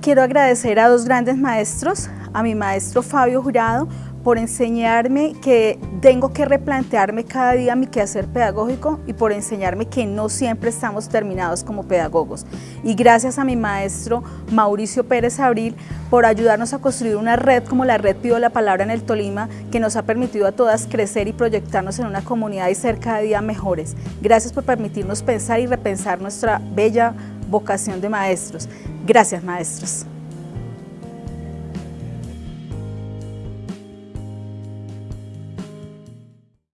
Quiero agradecer a dos grandes maestros, a mi maestro Fabio Jurado, por enseñarme que tengo que replantearme cada día mi quehacer pedagógico y por enseñarme que no siempre estamos terminados como pedagogos. Y gracias a mi maestro Mauricio Pérez Abril por ayudarnos a construir una red como la Red Pido la Palabra en el Tolima que nos ha permitido a todas crecer y proyectarnos en una comunidad y ser cada día mejores. Gracias por permitirnos pensar y repensar nuestra bella vocación de maestros. Gracias maestros.